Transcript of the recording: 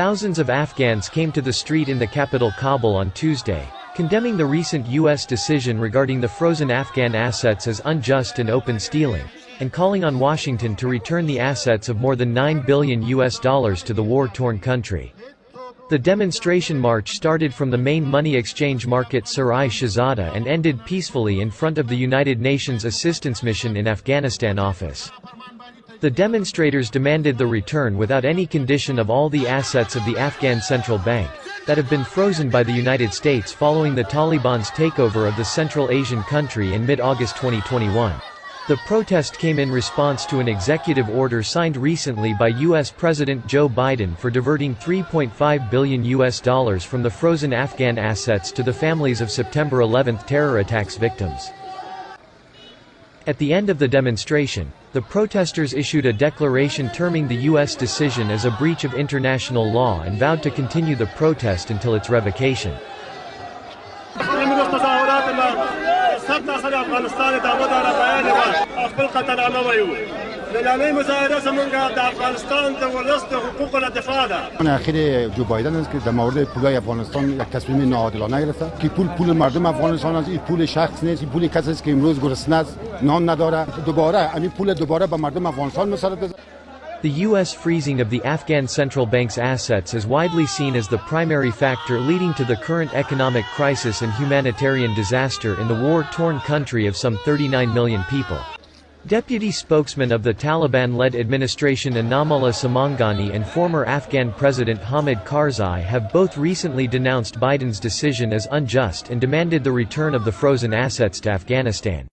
Thousands of Afghans came to the street in the capital Kabul on Tuesday, condemning the recent U.S. decision regarding the frozen Afghan assets as unjust and open stealing, and calling on Washington to return the assets of more than 9 billion US dollars to the war-torn country. The demonstration march started from the main money exchange market Sarai Shahzada and ended peacefully in front of the United Nations Assistance Mission in Afghanistan office. The demonstrators demanded the return without any condition of all the assets of the Afghan Central Bank, that have been frozen by the United States following the Taliban's takeover of the Central Asian country in mid-August 2021. The protest came in response to an executive order signed recently by US President Joe Biden for diverting 3.5 billion US dollars from the frozen Afghan assets to the families of September 11 terror attacks victims. At the end of the demonstration, the protesters issued a declaration terming the U.S. decision as a breach of international law and vowed to continue the protest until its revocation. نننۍ مظاهره زمونږ د افغانستان د ولس د حقوقو نه دفاع ده من اخیر جو بایدن است که در مورد پولای افغانستان یک تصمیم ناعادلانه گرفته که پول پول مردم افغانستان است این پول شخص نیست این پول کسی است که امروز گرسنه است نان نداره دوباره این پول دوباره به مردم افغانستان مسلط بزنه The U.S. freezing of the Afghan central bank's assets is widely seen as the primary factor leading to the current economic crisis and humanitarian disaster in the war-torn country of some 39 million people. Deputy spokesman of the Taliban-led administration Inamullah Samangani and former Afghan President Hamid Karzai have both recently denounced Biden's decision as unjust and demanded the return of the frozen assets to Afghanistan.